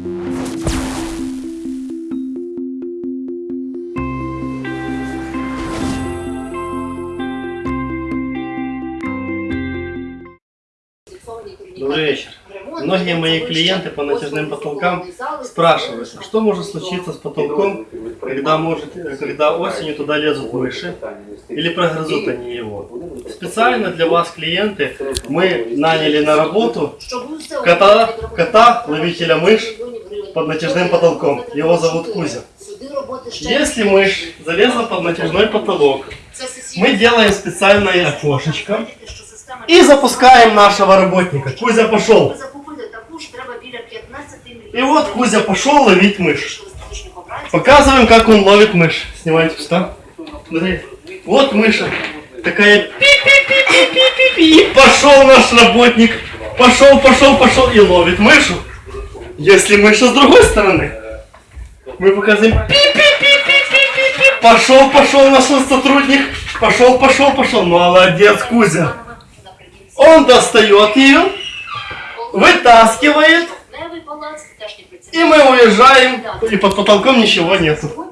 Добрый вечер. Многие мои клиенты по натяжным потолкам спрашивают, что может случиться с потолком, когда, может, когда осенью туда лезут мыши или прогрызут они его. Специально для вас, клиенты, мы наняли на работу кота, кота ловителя мышь, под натяжным потолком. Его зовут Кузя. Если мышь залезла под натяжной потолок, мы делаем специальное окошечко и запускаем нашего работника. Кузя пошел. И вот Кузя пошел ловить мышь. Показываем, как он ловит мышь. Снимайте. Смотри. Вот мыша. Такая пи-пи-пи-пи-пи-пи. И пошел наш работник. Пошел, пошел, пошел и ловит мышу. Если мыша с другой стороны, мы показываем пи-пи-пи-пи-пи-пи. Пошел, пошел наш сотрудник. Пошел, пошел, пошел. Молодец, Кузя. Он достает ее, вытаскивает, и мы уезжаем, и под потолком ничего нету.